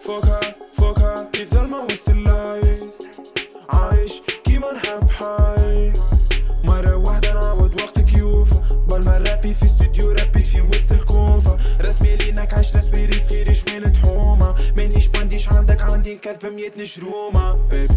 فوقها فوقها كيف ظلمة وسط اللايس عايش كيما نحب حي. مرة واحدة نعوض وقت كيوفا بالما رابي في استوديو رابيت في وسط الكوفة. رسمي لينك عاش رسمي ريس غيري شوين تحومة مانيش بانديش عندك عندي كذب بمية نشرومة بيبي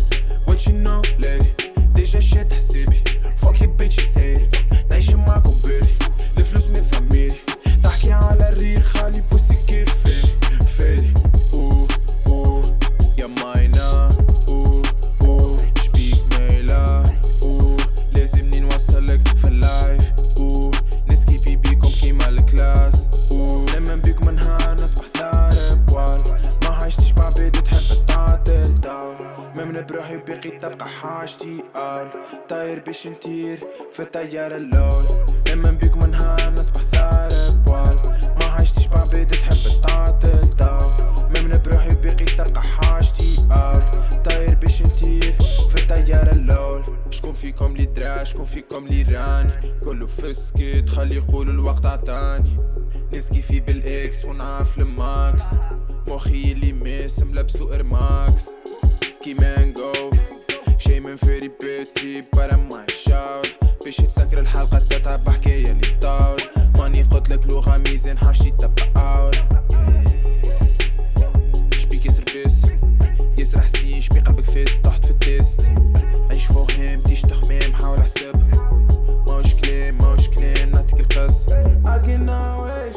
بقي تبقى حاجتي قال طاير باش نطير في الطيارة اللول لما بيكم نهار نصبح ضارب وال ما عشتش مع بيدي تحب تعطل دار ممن بروحي بقي تبقى حاجتي قال طاير باش نطير في الطيارة اللول شكون فيكم لي درا شكون فيكم لي راني؟ كله فسكت خلي يقولوا الوقت عطاني. نسكي في بالإكس ونعرف الماكس. مخي اللي ماس ملبسو ارماكس كي مانجوف شي من فيري بيتري برا ما شاول باش تسكر الحلقة تتعب حكاية اللي طاول. ماني قلتلك لغة ميزان حاجتي تبقى اول شبيك يسر بيس يسرح حسين شبي قلبك فيس طحت في التيست.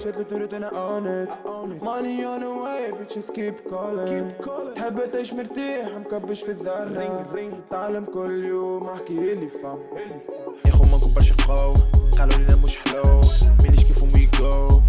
No way شد لدورة أنا on it Money on the way bitches keep calling تحب تعيش مرتاح مكبش في الذرة تعلم كل يوم احكي اللي فهم ياخو ما نكبرش قوي قالوا لنا مش حلو مانيش كيفهم وي جو